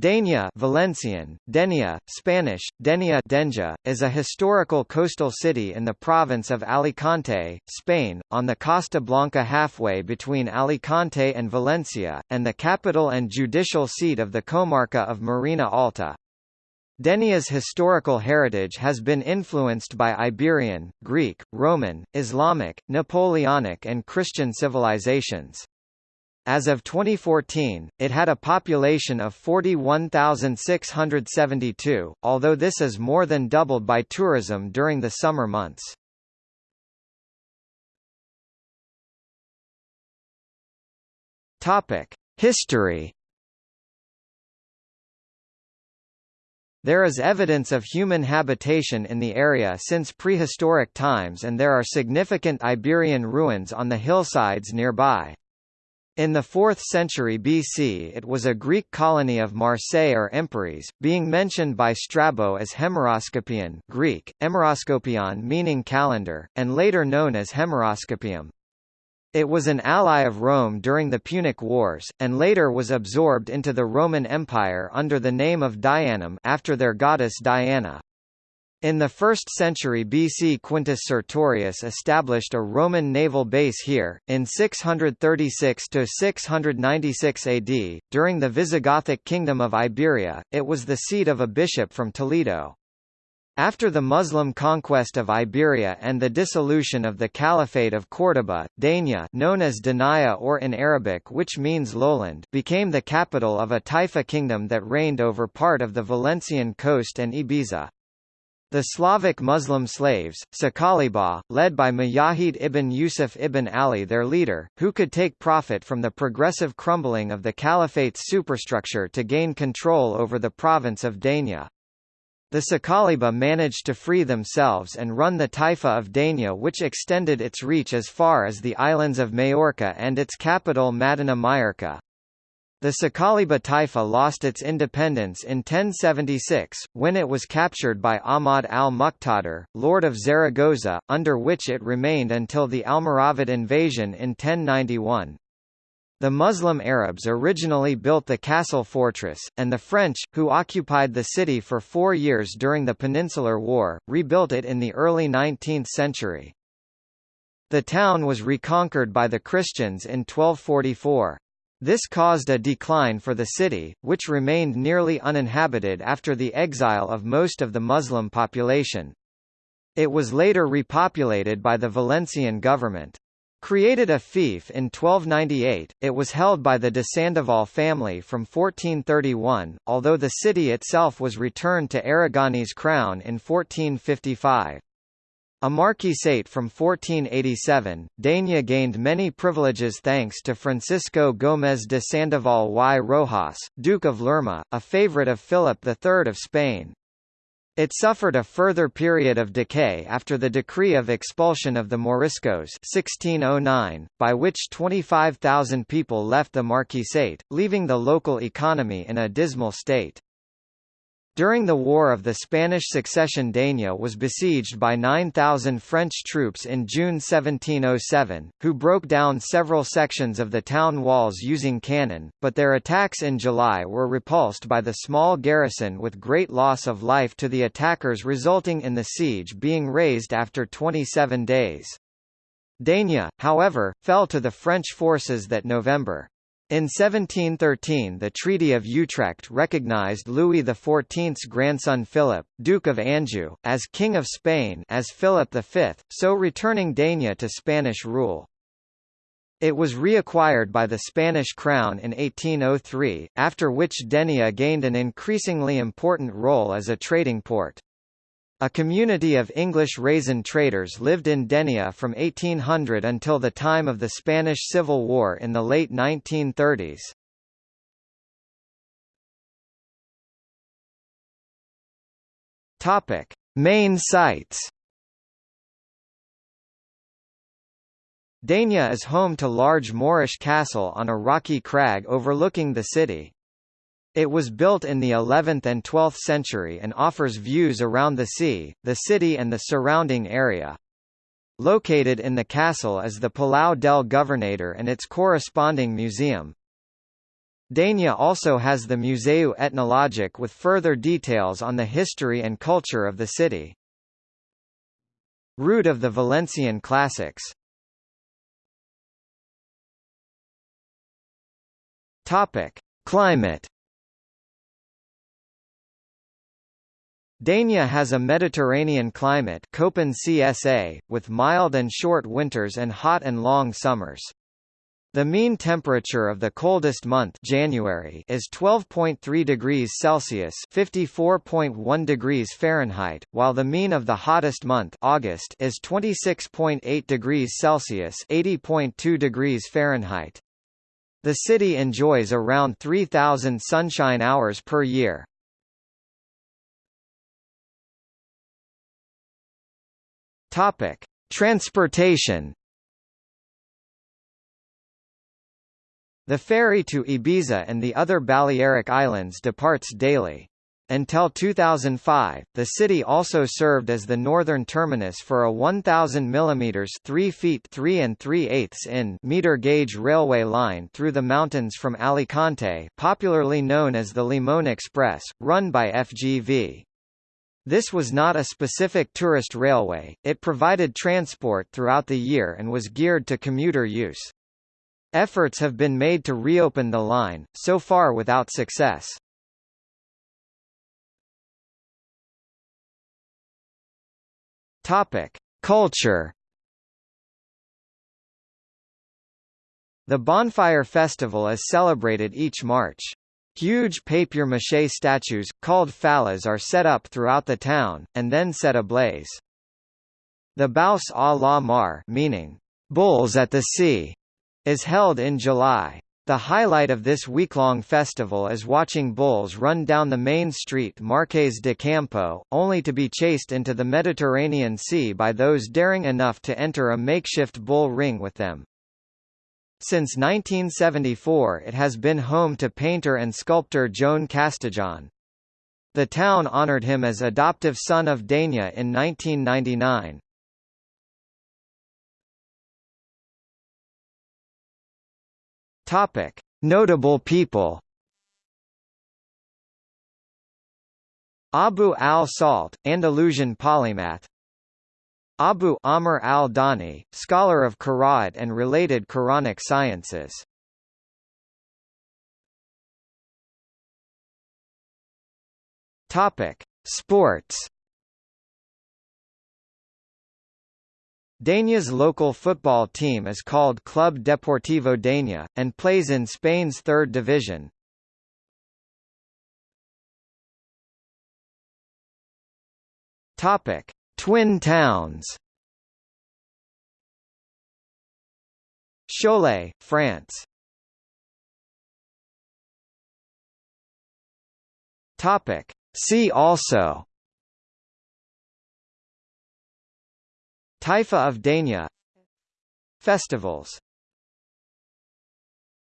Denia Valencian, Denia, Spanish, Denia Denja, is a historical coastal city in the province of Alicante, Spain, on the Costa Blanca halfway between Alicante and Valencia, and the capital and judicial seat of the comarca of Marina Alta. Denia's historical heritage has been influenced by Iberian, Greek, Roman, Islamic, Napoleonic and Christian civilizations. As of 2014, it had a population of 41,672, although this is more than doubled by tourism during the summer months. History There is evidence of human habitation in the area since prehistoric times and there are significant Iberian ruins on the hillsides nearby. In the 4th century BC it was a Greek colony of Marseille or Empúries, being mentioned by Strabo as Hemeroskopion Greek, Emeroskopion meaning calendar, and later known as Hemeroscopium. It was an ally of Rome during the Punic Wars, and later was absorbed into the Roman Empire under the name of Dianum after their goddess Diana. In the 1st century BC Quintus Sertorius established a Roman naval base here, in 636–696 AD, during the Visigothic Kingdom of Iberia, it was the seat of a bishop from Toledo. After the Muslim conquest of Iberia and the dissolution of the Caliphate of Córdoba, Denia known as Denaya or in Arabic which means lowland became the capital of a Taifa kingdom that reigned over part of the Valencian coast and Ibiza. The Slavic Muslim slaves, Sakaliba, led by Mujahid ibn Yusuf ibn Ali their leader, who could take profit from the progressive crumbling of the caliphate's superstructure to gain control over the province of Denia. The Sakaliba managed to free themselves and run the Taifa of Denia which extended its reach as far as the islands of Majorca and its capital Madina Mallorca. The Saqaliba Taifa lost its independence in 1076, when it was captured by Ahmad al-Muqtadir, lord of Zaragoza, under which it remained until the Almoravid invasion in 1091. The Muslim Arabs originally built the castle fortress, and the French, who occupied the city for four years during the Peninsular War, rebuilt it in the early 19th century. The town was reconquered by the Christians in 1244. This caused a decline for the city, which remained nearly uninhabited after the exile of most of the Muslim population. It was later repopulated by the Valencian government. Created a fief in 1298, it was held by the de Sandoval family from 1431, although the city itself was returned to Aragonese crown in 1455. A marquisate from 1487, Denia gained many privileges thanks to Francisco Gómez de Sandoval y Rojas, Duke of Lerma, a favorite of Philip III of Spain. It suffered a further period of decay after the decree of expulsion of the Moriscos 1609, by which 25,000 people left the marquisate, leaving the local economy in a dismal state. During the War of the Spanish Succession Denia was besieged by 9,000 French troops in June 1707, who broke down several sections of the town walls using cannon, but their attacks in July were repulsed by the small garrison with great loss of life to the attackers resulting in the siege being raised after 27 days. Denia, however, fell to the French forces that November. In 1713 the Treaty of Utrecht recognized Louis XIV's grandson Philip, Duke of Anjou, as King of Spain as Philip V, so returning Denia to Spanish rule. It was reacquired by the Spanish crown in 1803, after which Denia gained an increasingly important role as a trading port. A community of English raisin traders lived in Denia from 1800 until the time of the Spanish Civil War in the late 1930s. Topic: Main sites. Denia is home to large Moorish castle on a rocky crag overlooking the city. It was built in the 11th and 12th century and offers views around the sea, the city and the surrounding area. Located in the castle is the Palau del Governador and its corresponding museum. Dania also has the Museu Etnologic with further details on the history and culture of the city. Route of the Valencian Classics Topic: Climate. Dania has a Mediterranean climate Köppen CSA, with mild and short winters and hot and long summers. The mean temperature of the coldest month January is 12.3 degrees Celsius (54.1 degrees Fahrenheit), while the mean of the hottest month August is 26.8 degrees Celsius (80.2 degrees Fahrenheit). The city enjoys around 3,000 sunshine hours per year. Topic: Transportation. The ferry to Ibiza and the other Balearic Islands departs daily. Until 2005, the city also served as the northern terminus for a 1,000 mm 3 feet 3 and 3 eighths in meter gauge railway line through the mountains from Alicante popularly known as the Limon Express, run by FGV. This was not a specific tourist railway, it provided transport throughout the year and was geared to commuter use. Efforts have been made to reopen the line, so far without success. Culture. The Bonfire Festival is celebrated each March. Huge papier-mâché statues, called fallas are set up throughout the town, and then set ablaze. The Bous à la Mar meaning, bulls at the sea, is held in July. The highlight of this week-long festival is watching bulls run down the main street Marqués de Campo, only to be chased into the Mediterranean Sea by those daring enough to enter a makeshift bull ring with them. Since 1974 it has been home to painter and sculptor Joan Castejón. The town honored him as adoptive son of Dania in 1999. Topic: Notable people. Abu al-Salt, Andalusian polymath. Abu Amr al-Dani, scholar of Qur'an and related Quranic sciences. Topic: Sports. Dania's local football team is called Club Deportivo Dania, and plays in Spain's third division. Topic: Twin towns. Cholet, France. Topic: See also Taifa of Dania Festivals